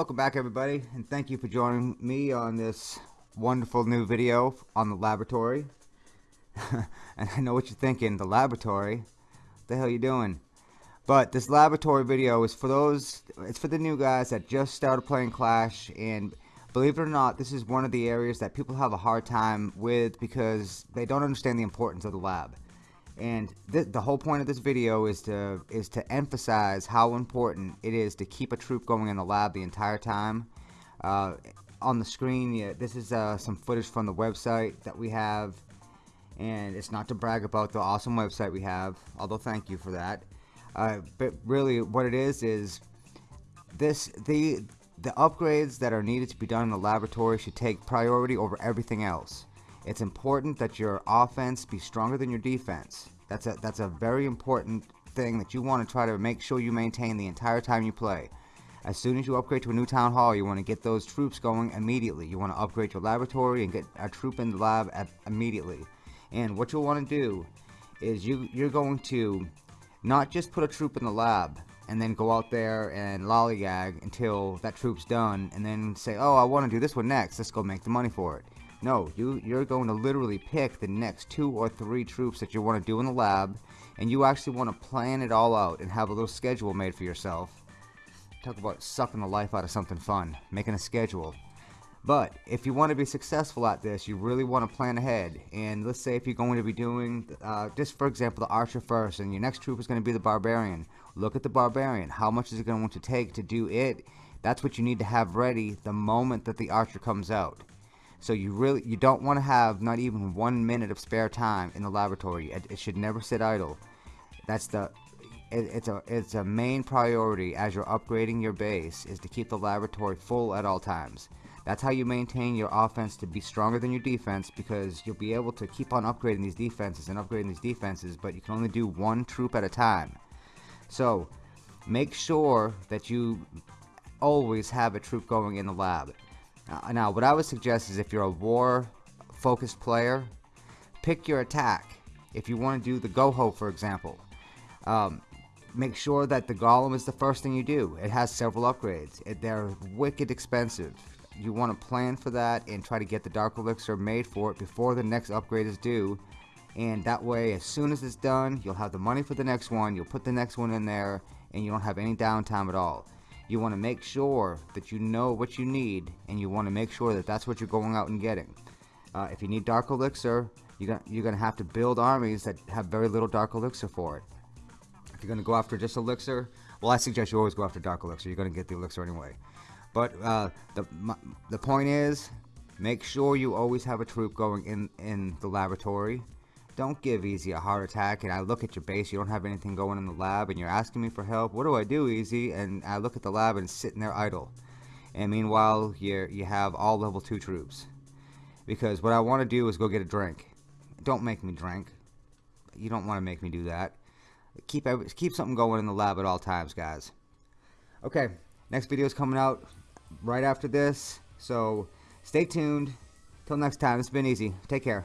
welcome back everybody and thank you for joining me on this wonderful new video on the laboratory. And I know what you're thinking the laboratory. What the hell you doing? But this laboratory video is for those it's for the new guys that just started playing Clash and believe it or not this is one of the areas that people have a hard time with because they don't understand the importance of the lab and th the whole point of this video is to is to emphasize how important it is to keep a troop going in the lab the entire time. Uh, on the screen yeah, this is uh, some footage from the website that we have. And it's not to brag about the awesome website we have although thank you for that. Uh, but really what it is is this the the upgrades that are needed to be done in the laboratory should take priority over everything else it's important that your offense be stronger than your defense. That's a that's a very important thing that you want to try to make sure you maintain the entire time you play. As soon as you upgrade to a new town hall, you want to get those troops going immediately. You want to upgrade your laboratory and get a troop in the lab immediately. And what you'll want to do is you you're going to not just put a troop in the lab and then go out there and lollygag until that troop's done and then say, oh, I want to do this one next. Let's go make the money for it. No, you, you're going to literally pick the next two or three troops that you want to do in the lab, and you actually want to plan it all out and have a little schedule made for yourself. Talk about sucking the life out of something fun, making a schedule. But if you want to be successful at this, you really want to plan ahead. And let's say if you're going to be doing, uh, just for example, the archer first, and your next troop is going to be the barbarian. Look at the barbarian. How much is it going to take to do it? That's what you need to have ready the moment that the archer comes out. So you really you don't want to have not even one minute of spare time in the laboratory. It, it should never sit idle. That's the it, it's a it's a main priority as you're upgrading your base is to keep the laboratory full at all times. That's how you maintain your offense to be stronger than your defense because you'll be able to keep on upgrading these defenses and upgrading these defenses, but you can only do one troop at a time. So make sure that you always have a troop going in the lab. Uh, now, what I would suggest is if you're a war focused player, pick your attack. If you want to do the Goho, for example, um, make sure that the Golem is the first thing you do. It has several upgrades. It, they're wicked expensive. You want to plan for that and try to get the Dark Elixir made for it before the next upgrade is due. And that way, as soon as it's done, you'll have the money for the next one, you'll put the next one in there, and you don't have any downtime at all you want to make sure that you know what you need and you want to make sure that that's what you're going out and getting. Uh, if you need dark elixir you're gonna, you're gonna have to build armies that have very little dark elixir for it. If you're gonna go after just elixir well I suggest you always go after dark elixir. You're gonna get the elixir anyway. But uh, the the point is make sure you always have a troop going in in the laboratory don't give Easy a heart attack and I look at your base, you don't have anything going in the lab and you're asking me for help. What do I do, Easy? And I look at the lab and it's sitting there idle. And meanwhile, you you have all level 2 troops. Because what I want to do is go get a drink. Don't make me drink. You don't want to make me do that. Keep keep something going in the lab at all times, guys. Okay, next video is coming out right after this. So stay tuned. Till next time, it's been easy. Take care.